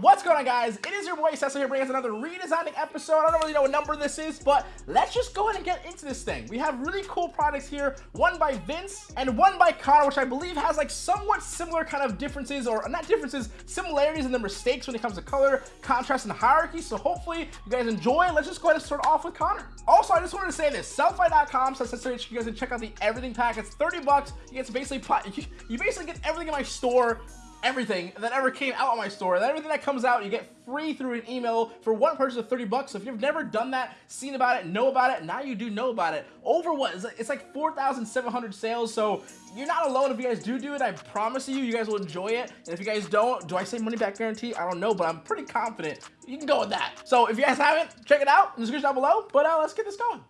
what's going on guys? It is your boy Cesso here bringing us another redesigning episode. I don't really know what number this is, but let's just go ahead and get into this thing. We have really cool products here, one by Vince and one by Connor, which I believe has like somewhat similar kind of differences, or not differences, similarities in the mistakes when it comes to color, contrast, and hierarchy. So hopefully you guys enjoy. Let's just go ahead and start off with Connor. Also, I just wanted to say this, sellfy.com says so you guys can check out the everything pack. It's 30 bucks. You get to basically, you basically get everything in my store everything that ever came out on my store. That everything that comes out, you get free through an email for one purchase of 30 bucks. So if you've never done that, seen about it, know about it, now you do know about it. Over what? It's like 4,700 sales. So you're not alone if you guys do do it. I promise you, you guys will enjoy it. And if you guys don't, do I say money back guarantee? I don't know, but I'm pretty confident you can go with that. So if you guys haven't, check it out in the description down below. But uh, let's get this going.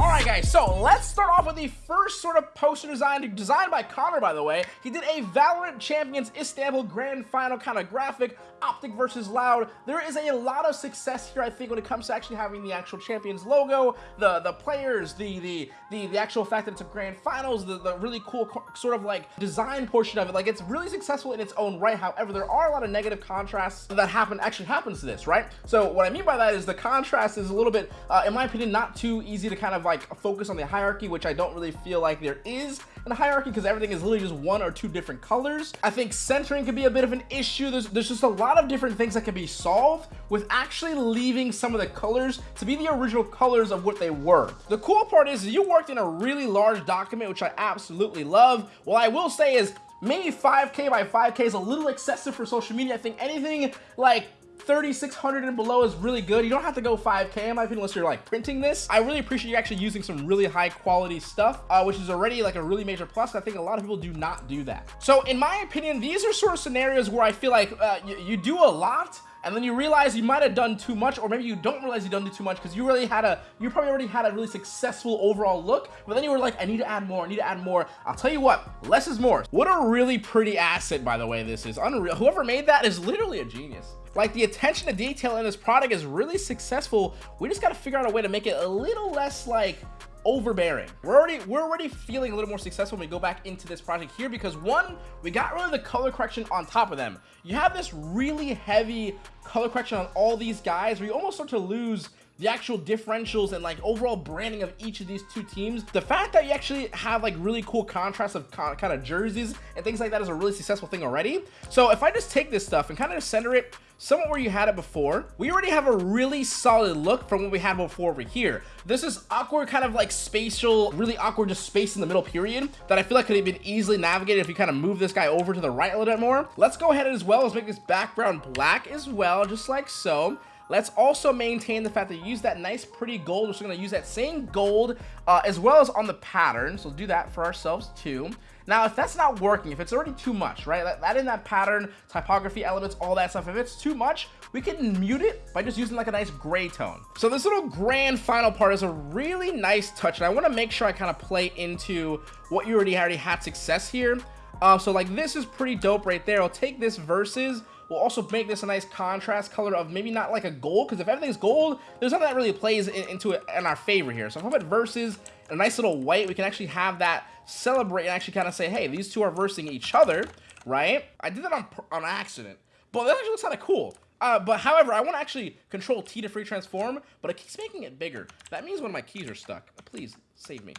Alright guys, so let's start off with the first sort of poster design, designed by Connor by the way. He did a Valorant Champions Istanbul Grand Final kind of graphic, Optic versus Loud. There is a lot of success here I think when it comes to actually having the actual Champions logo, the the players, the the the, the actual fact that it's a Grand Finals, the, the really cool sort of like design portion of it. Like it's really successful in its own right. However, there are a lot of negative contrasts that happen actually happens to this, right? So what I mean by that is the contrast is a little bit, uh, in my opinion, not too easy to kind of like a focus on the hierarchy, which I don't really feel like there is in a hierarchy because everything is literally just one or two different colors. I think centering could be a bit of an issue. There's, there's just a lot of different things that can be solved with actually leaving some of the colors to be the original colors of what they were. The cool part is you worked in a really large document, which I absolutely love. What I will say is maybe 5k by 5k is a little excessive for social media. I think anything like 3600 and below is really good. You don't have to go 5K in my opinion unless you're like printing this. I really appreciate you actually using some really high quality stuff, uh, which is already like a really major plus. I think a lot of people do not do that. So in my opinion, these are sort of scenarios where I feel like uh, you, you do a lot, and then you realize you might have done too much or maybe you don't realize you done too much because you really had a you probably already had a really successful overall look but then you were like i need to add more i need to add more. I'll tell you what less is more. What a really pretty asset by the way this is. Unreal whoever made that is literally a genius. Like the attention to detail in this product is really successful. We just got to figure out a way to make it a little less like overbearing. We're already we're already feeling a little more successful when we go back into this project here because one, we got rid of the color correction on top of them. You have this really heavy color correction on all these guys where you almost start to lose the actual differentials and like overall branding of each of these two teams. The fact that you actually have like really cool contrast of kind of jerseys and things like that is a really successful thing already. So if I just take this stuff and kind of center it somewhat where you had it before, we already have a really solid look from what we had before over here. This is awkward kind of like spatial, really awkward just space in the middle period that I feel like could have been easily navigated if you kind of move this guy over to the right a little bit more. Let's go ahead as well as make this background black as well, just like so. Let's also maintain the fact that you use that nice pretty gold. We're just going to use that same gold uh, as well as on the pattern. So we'll do that for ourselves too. Now, if that's not working, if it's already too much, right? That, that in that pattern, typography elements, all that stuff, if it's too much, we can mute it by just using like a nice gray tone. So this little grand final part is a really nice touch. And I want to make sure I kind of play into what you already already had success here. Um, so like this is pretty dope right there. I'll take this versus We'll also make this a nice contrast color of maybe not like a gold, because if everything's gold, there's nothing that really plays in, into it in our favor here. So if I put versus a nice little white, we can actually have that celebrate and actually kind of say, hey, these two are versing each other, right? I did that on, on accident, but that actually looks kind of cool. Uh, but however, I want to actually control T to free transform, but it keeps making it bigger. That means one of my keys are stuck. Please save me.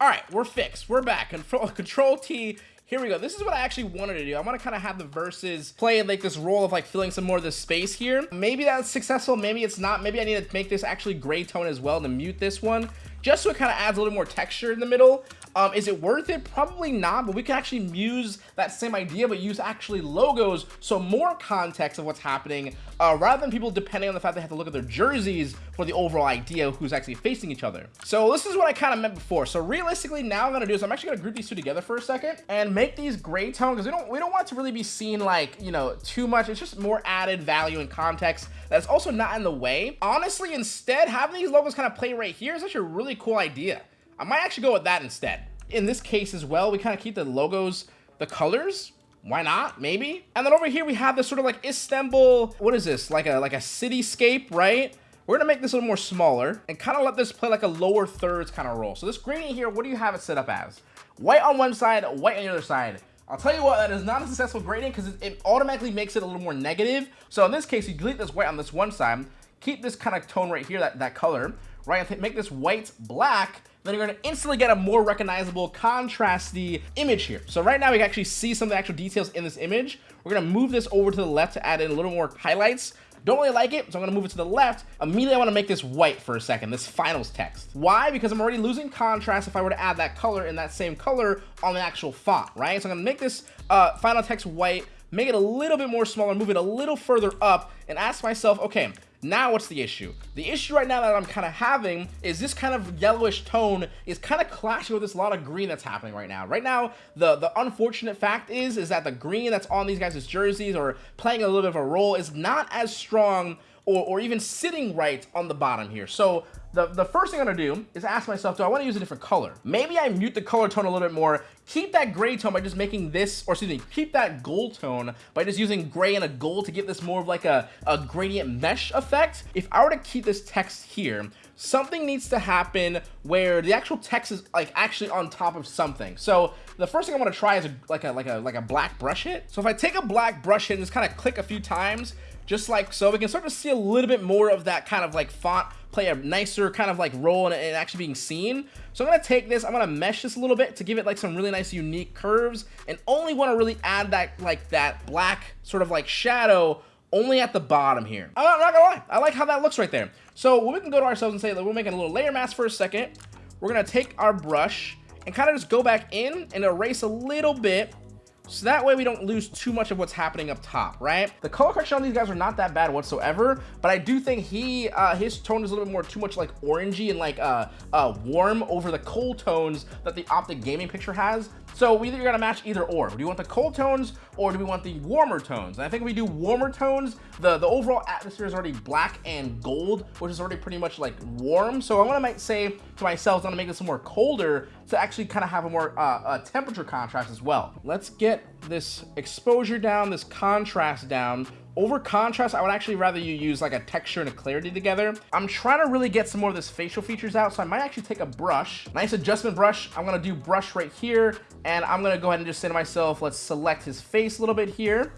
All right, we're fixed. We're back. Control, control T here we go. This is what I actually wanted to do. I want to kind of have the verses play like this role of like filling some more of the space here. Maybe that's successful. Maybe it's not. Maybe I need to make this actually gray tone as well to mute this one just so it kind of adds a little more texture in the middle. Um, is it worth it? Probably not, but we can actually use that same idea, but use actually logos, so more context of what's happening, uh, rather than people depending on the fact they have to look at their jerseys for the overall idea of who's actually facing each other. So this is what I kind of meant before. So realistically, now I'm gonna do is I'm actually gonna group these two together for a second and make these gray tone because we don't we don't want to really be seen like you know too much. It's just more added value and context that's also not in the way. Honestly, instead having these logos kind of play right here is actually a really cool idea. I might actually go with that instead. In this case as well, we kind of keep the logos, the colors. Why not? Maybe. And then over here we have this sort of like Istanbul, what is this? Like a like a cityscape, right? we're gonna make this a little more smaller and kind of let this play like a lower thirds kind of role. So this gradient here, what do you have it set up as? White on one side, white on the other side. I'll tell you what, that is not a successful gradient because it, it, automatically makes it a little more negative. So in this case, you delete this white on this one side, keep this kind of tone right here, that, that color, right? Make this white black, then you're gonna instantly get a more recognizable, contrasty image here. So right now we can actually see some of the actual details in this image. We're gonna move this over to the left to add in a little more highlights. Don't really like it, so I'm gonna move it to the left. Immediately, I wanna make this white for a second, this finals text. Why? Because I'm already losing contrast if I were to add that color in that same color on the actual font, right? So I'm gonna make this uh, final text white, make it a little bit more smaller, move it a little further up, and ask myself, okay, now what's the issue? The issue right now that I'm kind of having is this kind of yellowish tone is kind of clashing with this lot of green that's happening right now. Right now, the, the unfortunate fact is, is that the green that's on these guys' jerseys or playing a little bit of a role is not as strong or, or even sitting right on the bottom here. So the, the first thing I'm gonna do is ask myself, do I wanna use a different color? Maybe I mute the color tone a little bit more, keep that gray tone by just making this, or excuse me, keep that gold tone by just using gray and a gold to give this more of like a, a gradient mesh effect. If I were to keep this text here, something needs to happen where the actual text is like actually on top of something. So the first thing I want to try is a, like a like a like a black brush hit. So if I take a black brush hit and just kind of click a few times, just like so, we can start to see a little bit more of that kind of like font play a nicer kind of like role and actually being seen. So I'm gonna take this, I'm gonna mesh this a little bit to give it like some really nice unique curves and only wanna really add that like that black sort of like shadow only at the bottom here. I'm not, I'm not, gonna lie, I like how that looks right there. So we can go to ourselves and say that we're making a little layer mask for a second. We're gonna take our brush and kind of just go back in and erase a little bit so that way we don't lose too much of what's happening up top, right? The color correction on these guys are not that bad whatsoever, but I do think he, uh, his tone is a little bit more too much like orangey and like uh, uh, warm over the cold tones that the Optic Gaming picture has. So we either gotta match either or. Do you want the cold tones or do we want the warmer tones? And I think if we do warmer tones, the, the overall atmosphere is already black and gold, which is already pretty much like warm. So I wanna might say to myself, I'm gonna make this more colder to actually kind of have a more uh, temperature contrast as well. Let's get this exposure down, this contrast down, over contrast, I would actually rather you use like a texture and a clarity together. I'm trying to really get some more of this facial features out, so I might actually take a brush, nice adjustment brush. I'm gonna do brush right here, and I'm gonna go ahead and just say to myself, let's select his face a little bit here,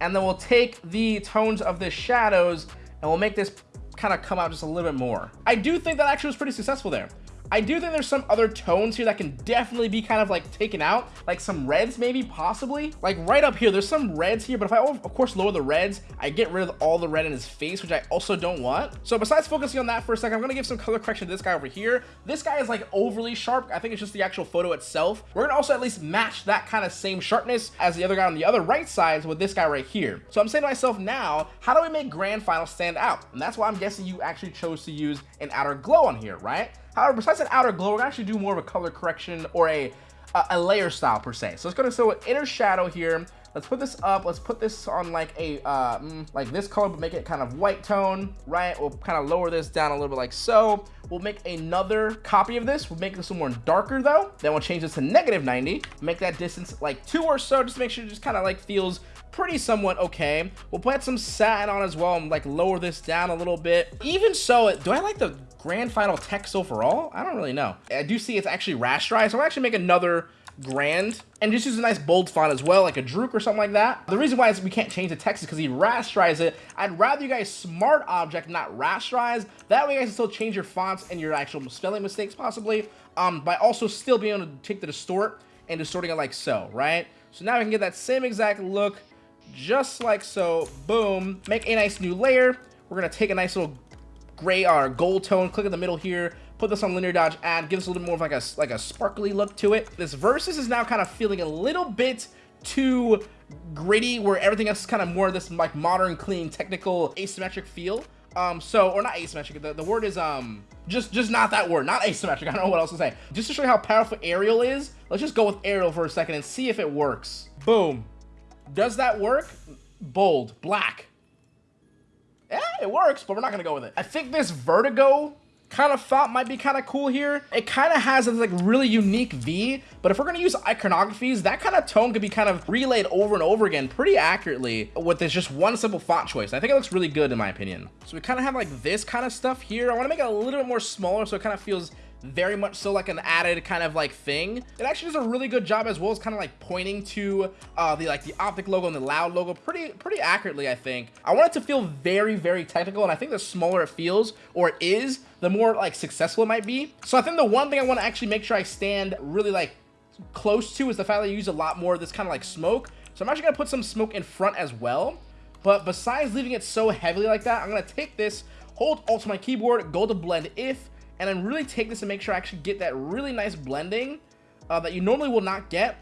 and then we'll take the tones of the shadows, and we'll make this kind of come out just a little bit more. I do think that actually was pretty successful there. I do think there's some other tones here that can definitely be kind of like taken out, like some reds maybe, possibly. Like right up here, there's some reds here, but if I of course lower the reds, I get rid of all the red in his face, which I also don't want. So besides focusing on that for a second, I'm gonna give some color correction to this guy over here. This guy is like overly sharp. I think it's just the actual photo itself. We're gonna also at least match that kind of same sharpness as the other guy on the other right side with this guy right here. So I'm saying to myself now, how do we make Grand Final stand out? And that's why I'm guessing you actually chose to use an outer glow on here, right? However, besides an outer glow, we're gonna actually do more of a color correction or a, a, a layer style per se. So let's go to so inner shadow here. Let's put this up. Let's put this on like a, uh, mm, like this color, but make it kind of white tone, right? We'll kind of lower this down a little bit like so. We'll make another copy of this. We'll make this one more darker though. Then we'll change this to negative 90. Make that distance like two or so, just to make sure it just kind of like feels pretty somewhat okay. We'll put some satin on as well and like lower this down a little bit. Even so, do I like the grand final text overall? I don't really know. I do see it's actually rasterized, so I'll actually make another grand. And just use a nice bold font as well like a Druk or something like that. The reason why is we can't change the text is because he rasterized it. I'd rather you guys smart object not rasterize. That way you guys can still change your fonts and your actual spelling mistakes possibly. Um by also still being able to take the distort and distorting it like so right? So now we can get that same exact look just like so. Boom. Make a nice new layer. We're gonna take a nice little gray or gold tone, click in the middle here, put this on linear dodge add, gives a little more of like a, like a sparkly look to it. This Versus is now kind of feeling a little bit too gritty where everything else is kind of more of this like modern, clean, technical, asymmetric feel. Um, so, or not asymmetric, the, the word is, um, just, just not that word, not asymmetric, I don't know what else to say. Just to show you how powerful Arial is, let's just go with Arial for a second and see if it works. Boom. Does that work? Bold, black. Yeah, it works, but we're not gonna go with it. I think this Vertigo kind of font might be kind of cool here. It kind of has a like really unique V, but if we're gonna use iconographies, that kind of tone could be kind of relayed over and over again pretty accurately with this just one simple font choice. I think it looks really good in my opinion. So we kind of have like this kind of stuff here. I want to make it a little bit more smaller so it kind of feels very much so like an added kind of like thing. It actually does a really good job as well as kind of like pointing to uh the like the optic logo and the loud logo pretty pretty accurately i think. I want it to feel very very technical and i think the smaller it feels or is, the more like successful it might be. So i think the one thing i want to actually make sure i stand really like close to is the fact that I use a lot more of this kind of like smoke. So i'm actually gonna put some smoke in front as well. But besides leaving it so heavily like that i'm gonna take this hold alt to my keyboard go to blend if and then really take this and make sure I actually get that really nice blending uh, that you normally will not get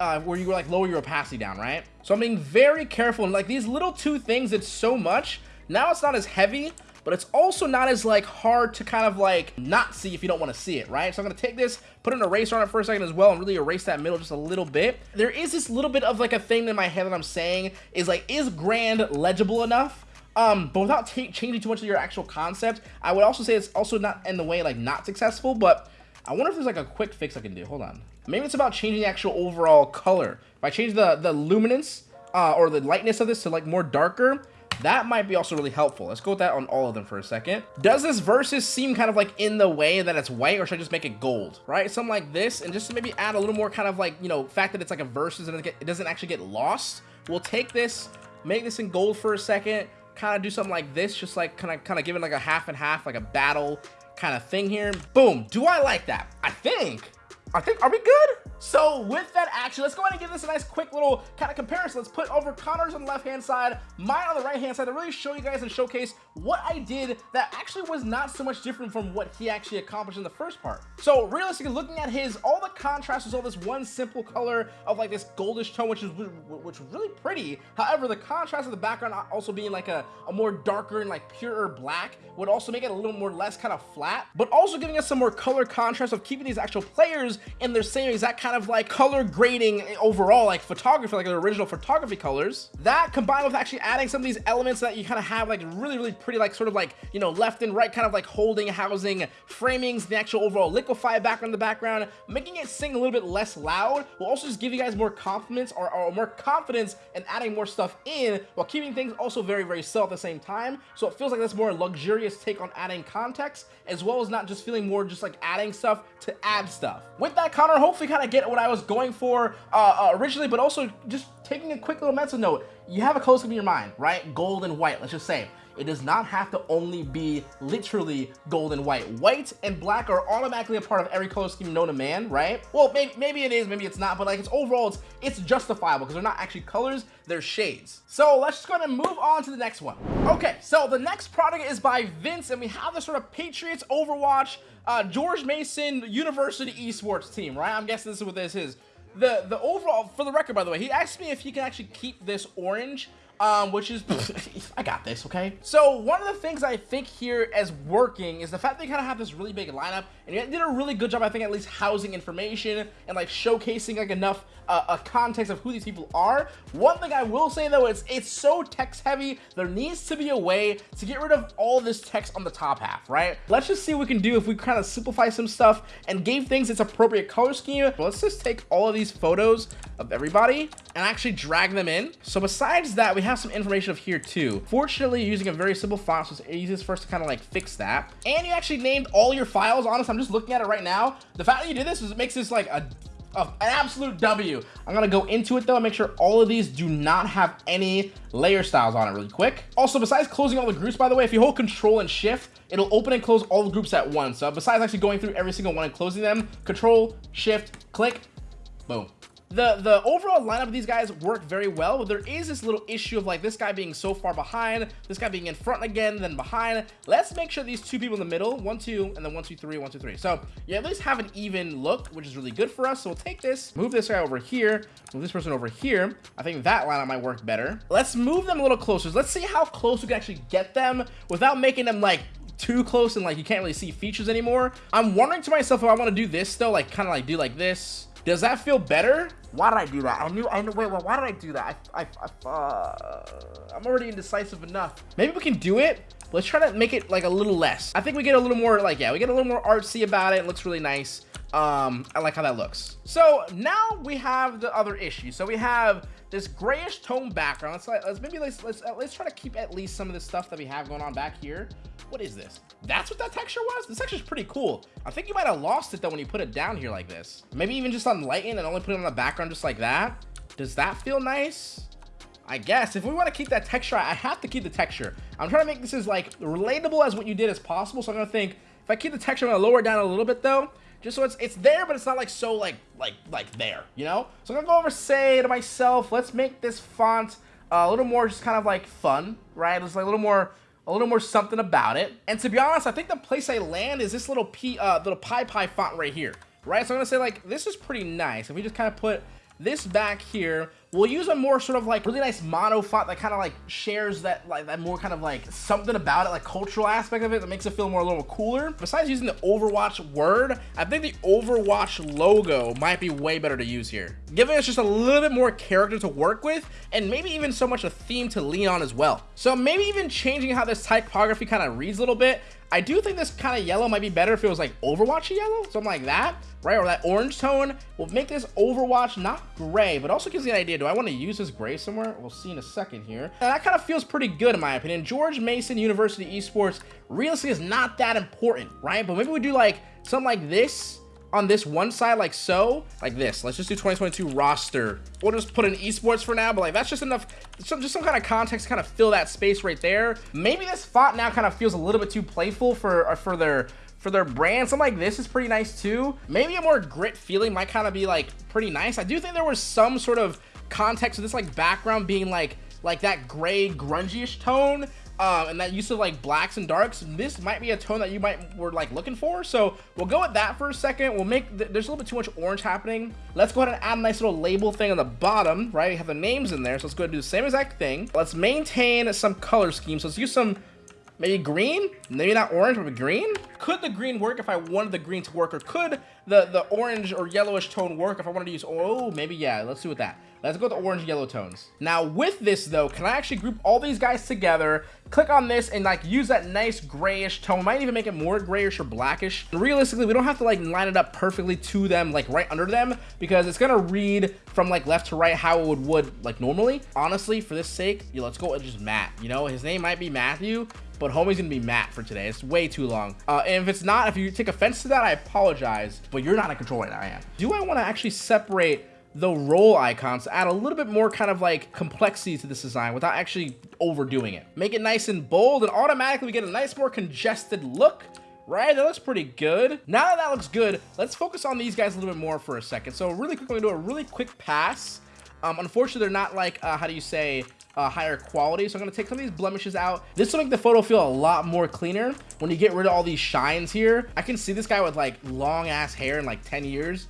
uh, where you like lower your opacity down, right? So I'm being very careful and like these little two things, it's so much. Now it's not as heavy, but it's also not as like hard to kind of like not see if you don't want to see it, right? So I'm going to take this, put an eraser on it for a second as well and really erase that middle just a little bit. There is this little bit of like a thing in my head that I'm saying is like, is grand legible enough? Um but without changing too much of your actual concept i would also say it's also not in the way like not successful but i wonder if there's like a quick fix i can do. Hold on. Maybe it's about changing the actual overall color. If i change the the luminance uh or the lightness of this to like more darker that might be also really helpful. Let's go with that on all of them for a second. Does this versus seem kind of like in the way that it's white or should i just make it gold? Right? Something like this and just to maybe add a little more kind of like you know fact that it's like a versus and it doesn't actually get lost. We'll take this make this in gold for a second kind of do something like this, just like kind of kind of giving like a half and half, like a battle kind of thing here. Boom. Do I like that? I think. I think, are we good? So with that action, let's go ahead and give this a nice quick little kind of comparison. Let's put over Connor's on the left-hand side, mine on the right-hand side to really show you guys and showcase what I did that actually was not so much different from what he actually accomplished in the first part. So realistically, looking at his, all the contrast was all this one simple color of like this goldish tone, which is which was really pretty. However, the contrast of the background uh, also being like a, a more darker and like purer black would also make it a little more less kind of flat, but also giving us some more color contrast of keeping these actual players in their same exact kind of like color grading eh, overall, like photography, like the original photography colors. That combined with actually adding some of these elements that you kind of have like really, really pretty, like sort of like, you know, left and right kind of like holding, housing, framings, the actual overall liquefy background in the background, making it sing a little bit less loud will also just give you guys more confidence or, or more confidence in adding more stuff in while keeping things also very, very still at the same time. So it feels like that's more luxurious take on adding context as well as not just feeling more just like adding stuff to add stuff. With that, Connor hopefully kind of get what I was going for uh, uh, originally, but also just taking a quick little mental note. You have a close up in your mind, right? Gold and white, let's just say. It does not have to only be literally gold and white. White and black are automatically a part of every color scheme known to man, right? Well, maybe, maybe it is, maybe it's not, but like it's overall, it's, it's justifiable because they're not actually colors, they're shades. So let's just go ahead and move on to the next one. Okay, so the next product is by Vince, and we have this sort of Patriots Overwatch, uh, George Mason University Esports team, right? I'm guessing this is what this is. The, the overall, for the record, by the way, he asked me if he can actually keep this orange um, which is, I got this, okay? So one of the things I think here as working is the fact you kind of have this really big lineup and you did a really good job, I think, at least housing information and like showcasing like enough uh, a context of who these people are. One thing I will say though is it's so text heavy. There needs to be a way to get rid of all this text on the top half, right? Let's just see what we can do if we kind of simplify some stuff and gave things its appropriate color scheme. Let's just take all of these photos of everybody and actually drag them in. So besides that, we have some information of here too. Fortunately, using a very simple font, so it's easiest for us to kind of like fix that. And you actually named all your files. Honestly, I'm just looking at it right now. The fact that you did this is it makes this like a an absolute W. I'm gonna go into it though and make sure all of these do not have any layer styles on it really quick. Also, besides closing all the groups, by the way, if you hold control and shift, it'll open and close all the groups at once. So besides actually going through every single one and closing them, control, shift, click, boom the the overall lineup of these guys work very well but there is this little issue of like this guy being so far behind this guy being in front again then behind. Let's make sure these two people in the middle one two and then one two three one two three. So you at least have an even look which is really good for us. So we'll take this move this guy over here move this person over here. I think that lineup might work better. Let's move them a little closer. Let's see how close we can actually get them without making them like too close and like you can't really see features anymore. I'm wondering to myself if i want to do this though like kind of like do like this Does that feel better? Why did I do that? I knew, I knew, wait, wait, why did I do that? I, I, I uh, I'm already indecisive enough. Maybe we can do it. Let's try to make it like a little less. I think we get a little more like, yeah, we get a little more artsy about it. It looks really nice. Um, I like how that looks. So now we have the other issue. So we have this grayish tone background. Let's, let's maybe let's, let's, uh, let's try to keep at least some of the stuff that we have going on back here. What is this? That's what that texture was? This texture is pretty cool. I think you might have lost it though when you put it down here like this. Maybe even just on lighten and only put it on the background just like that. Does that feel nice? I guess if we want to keep that texture, I have to keep the texture. I'm trying to make this as like relatable as what you did as possible. So I'm gonna think if I keep the texture, I'm gonna lower it down a little bit though just so it's it's there, but it's not like so like like like there, you know. So I'm gonna go over say to myself, let's make this font a little more just kind of like fun, right? There's like a little more a little more something about it. And to be honest, I think the place I land is this little p uh, little pie pie font right here, right? So I'm gonna say like this is pretty nice. If we just kind of put this back here We'll use a more sort of like really nice mono font that kind of like shares that like that more kind of like something about it, like cultural aspect of it that makes it feel more a little cooler. Besides using the Overwatch word, I think the Overwatch logo might be way better to use here. Giving us just a little bit more character to work with and maybe even so much a theme to lean on as well. So maybe even changing how this typography kind of reads a little bit. I do think this kind of yellow might be better if it was like Overwatch yellow, something like that, right? Or that orange tone will make this Overwatch not gray, but also gives you an idea do I want to use this gray somewhere? We'll see in a second here. And that kind of feels pretty good in my opinion. George Mason University Esports realistically is not that important, right? But maybe we do like something like this on this one side like so like this let's just do 2022 roster we'll just put in esports for now but like that's just enough some, just some kind of context to kind of fill that space right there maybe this font now kind of feels a little bit too playful for uh, for their for their brand. Something like this is pretty nice too. Maybe a more grit feeling might kind of be like pretty nice. I do think there was some sort of context of this like background being like like that gray grungy-ish tone um, and that use of like blacks and darks this might be a tone that you might were like looking for so we'll go with that for a second we'll make th there's a little bit too much orange happening let's go ahead and add a nice little label thing on the bottom right we have the names in there so let's go and do the same exact thing let's maintain some color scheme so let's use some Maybe green? Maybe not orange, but green? Could the green work if I wanted the green to work? Or could the, the orange or yellowish tone work if I wanted to use... Oh, maybe, yeah. Let's do with that. Let's go with the orange yellow tones. Now, with this, though, can I actually group all these guys together, click on this, and, like, use that nice grayish tone? Might even make it more grayish or blackish. Realistically, we don't have to, like, line it up perfectly to them, like, right under them, because it's gonna read from, like, left to right how it would, would like, normally. Honestly, for this sake, yeah, let's go with just Matt. You know, his name might be Matthew, but homie's gonna be Matt for today. It's way too long. Uh, and if it's not, if you take offense to that, I apologize, but you're not in control right now, I am. Do I wanna actually separate the role icons to add a little bit more kind of like complexity to this design without actually overdoing it. Make it nice and bold and automatically we get a nice more congested look right? That looks pretty good. Now that that looks good, let's focus on these guys a little bit more for a second. So really quickly, do a really quick pass. Um, unfortunately, they're not like, uh, how do you say, uh, higher quality. So I'm going to take some of these blemishes out. This will make the photo feel a lot more cleaner when you get rid of all these shines here. I can see this guy with like long ass hair in like 10 years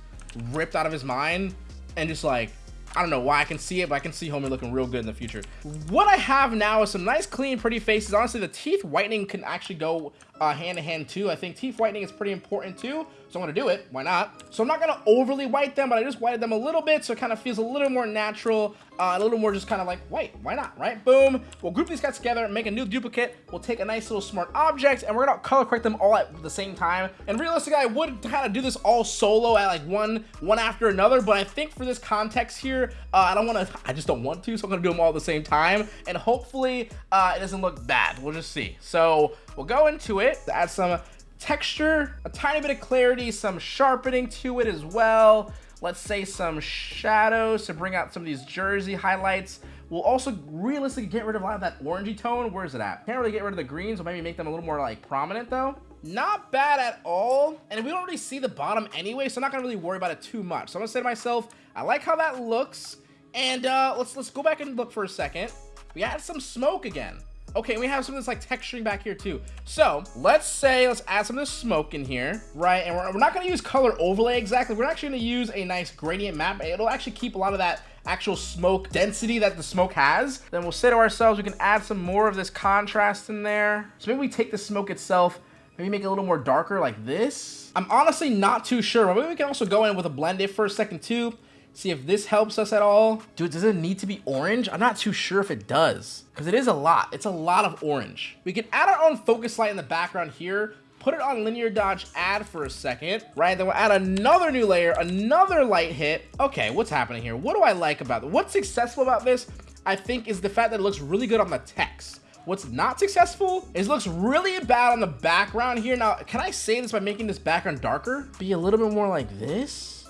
ripped out of his mind and just like I don't know why I can see it, but I can see Homie looking real good in the future. What I have now is some nice, clean, pretty faces. Honestly, the teeth whitening can actually go hand in hand too. I think teeth whitening is pretty important too, so I'm gonna do it. Why not? So I'm not gonna overly white them, but I just whited them a little bit so it kind of feels a little more natural, uh, a little more just kind of like white. Why not, right? Boom. We'll group these guys together, make a new duplicate. We'll take a nice little smart object, and we're gonna color correct them all at the same time. And realistically, I would kind of do this all solo at like one, one after another, but I think for this context here, uh, I don't want to, I just don't want to, so I'm gonna do them all at the same time, and hopefully uh, it doesn't look bad. We'll just see. So We'll go into it to add some texture, a tiny bit of clarity, some sharpening to it as well. Let's say some shadows to bring out some of these jersey highlights. We'll also realistically get rid of a lot of that orangey tone. Where is it at? Can't really get rid of the greens, so maybe make them a little more like prominent though. Not bad at all. And we don't really see the bottom anyway, so I'm not gonna really worry about it too much. So I'm gonna say to myself, I like how that looks. And uh, let's let's go back and look for a second. We add some smoke again. Okay, we have some of this like texturing back here too. So let's say, let's add some of this smoke in here, right? And we're, we're not gonna use color overlay exactly. We're actually gonna use a nice gradient map. It'll actually keep a lot of that actual smoke density that the smoke has. Then we'll say to ourselves, we can add some more of this contrast in there. So maybe we take the smoke itself, Maybe make it a little more darker like this. I'm honestly not too sure. Maybe we can also go in with a blend if for a second too. See if this helps us at all. Dude, does it need to be orange? I'm not too sure if it does because it is a lot. It's a lot of orange. We can add our own focus light in the background here put it on linear dodge add for a second, right? Then we'll add another new layer, another light hit. Okay, what's happening here? What do I like about it? What's successful about this, I think, is the fact that it looks really good on the text. What's not successful is looks really bad on the background here. Now, can I say this by making this background darker? Be a little bit more like this?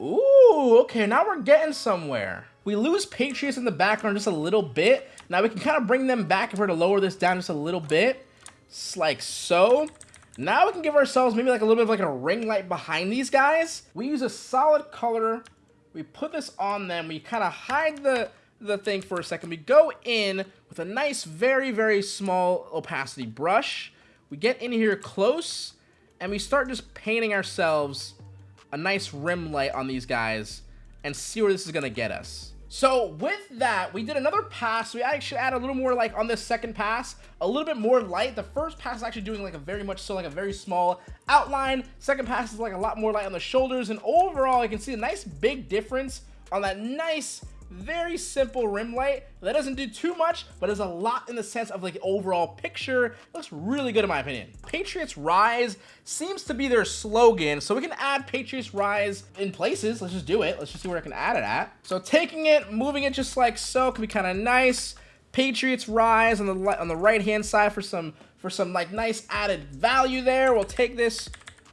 Ooh, okay, now we're getting somewhere. We lose Patriots in the background just a little bit. Now we can kind of bring them back if we're to lower this down just a little bit. Like so. Now we can give ourselves maybe like a little bit of like a ring light behind these guys. We use a solid color. We put this on them. We kind of hide the, the thing for a second. We go in with a nice, very, very small opacity brush. We get in here close and we start just painting ourselves a nice rim light on these guys and see where this is going to get us. So with that, we did another pass. We actually add a little more like on this second pass, a little bit more light. The first pass is actually doing like a very much so like a very small outline. Second pass is like a lot more light on the shoulders. And overall, you can see a nice big difference on that nice very simple rim light that doesn't do too much but is a lot in the sense of like overall picture. It looks really good in my opinion. Patriots rise seems to be their slogan so we can add patriots rise in places. Let's just do it. Let's just see where i can add it at. So taking it moving it just like so can be kind of nice. Patriots rise on the on the right hand side for some for some like nice added value there. We'll take this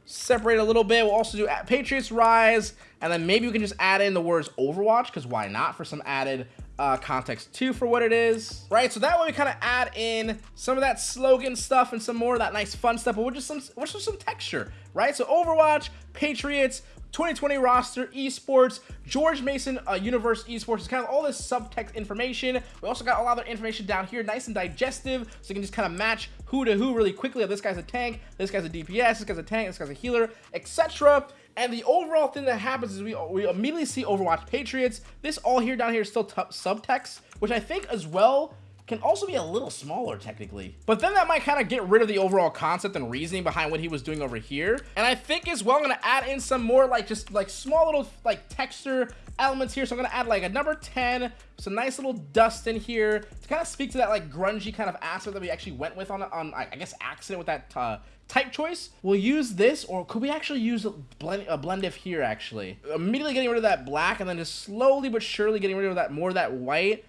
separate a little bit. We'll also do Patriots Rise, and then maybe we can just add in the words Overwatch, because why not, for some added uh, context too for what it is, right? So that way we kind of add in some of that slogan stuff and some more of that nice fun stuff, but with just some, with just some texture, right? So Overwatch, Patriots, 2020 roster, esports, George Mason uh, Universe esports, is kind of all this subtext information. We also got a lot of information down here, nice and digestive, so you can just kind of match who to who really quickly. This guy's a tank, this guy's a DPS, this guy's a tank, this guy's a healer, etc. And the overall thing that happens is we, we immediately see Overwatch Patriots. This all here down here is still subtext, which I think as well can also be a little smaller technically. But then that might kind of get rid of the overall concept and reasoning behind what he was doing over here. And I think as well, I'm going to add in some more like just like small little like texture elements here. So I'm going to add like a number 10, some nice little dust in here to kind of speak to that like grungy kind of aspect that we actually went with on, on I guess, accident with that uh, type choice. We'll use this, or could we actually use a blend, a blend if here, actually? Immediately getting rid of that black, and then just slowly but surely getting rid of that more of that white,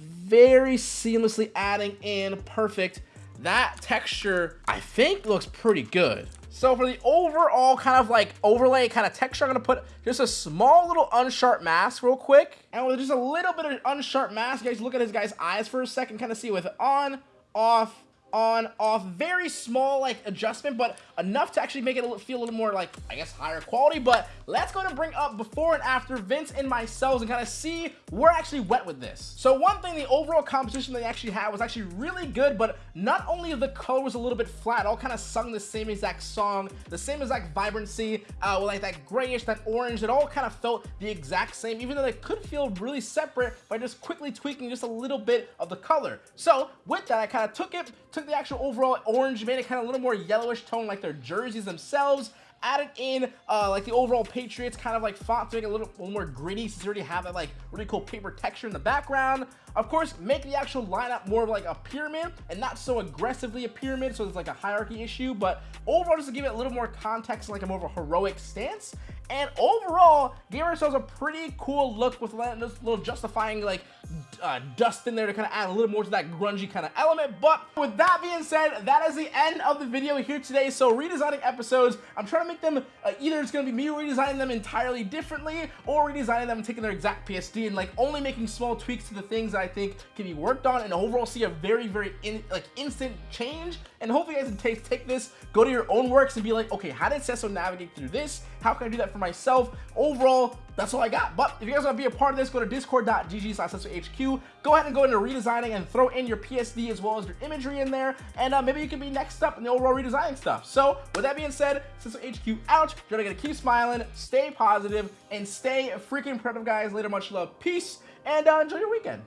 very seamlessly adding in perfect. That texture, I think, looks pretty good. So for the overall kind of like overlay kind of texture, I'm going to put just a small little unsharp mask real quick. And with just a little bit of unsharp mask, you guys, look at his guy's eyes for a second, kind of see with on, off, on off very small like adjustment but enough to actually make it feel a little more like i guess higher quality. But let's go to bring up before and after vince and myself and kind of see where I actually went with this. So one thing the overall composition they actually had was actually really good but not only the color was a little bit flat all kind of sung the same exact song the same exact vibrancy uh with like that grayish that orange it all kind of felt the exact same even though they could feel really separate by just quickly tweaking just a little bit of the color. So with that i kind of took it took the actual overall orange, made it kind of a little more yellowish tone like their jerseys themselves, added in uh, like the overall Patriots kind of like font to make it a little, a little more gritty since you already have that like really cool paper texture in the background. Of course, make the actual lineup more of like a pyramid and not so aggressively a pyramid, so it's like a hierarchy issue, but overall just to give it a little more context, like a more of a heroic stance. And overall, gave ourselves a pretty cool look with a little justifying like uh, dust in there to kind of add a little more to that grungy kind of element. But with that being said, that is the end of the video here today. So redesigning episodes, I'm trying to make them uh, either it's going to be me redesigning them entirely differently or redesigning them and taking their exact PSD and like only making small tweaks to the things I think can be worked on and overall see a very, very in, like instant change. And hopefully you guys can take, take this, go to your own works and be like, okay, how did Cesso navigate through this? How can I do that for myself? Overall, that's all I got. But if you guys want to be a part of this, go to discord.gg slash HQ. Go ahead and go into redesigning and throw in your PSD as well as your imagery in there. And uh, maybe you can be next up in the overall redesigning stuff. So with that being said, Cesso HQ out. You're going to keep smiling, stay positive, and stay freaking productive, guys. Later, much love. Peace, and uh, enjoy your weekend.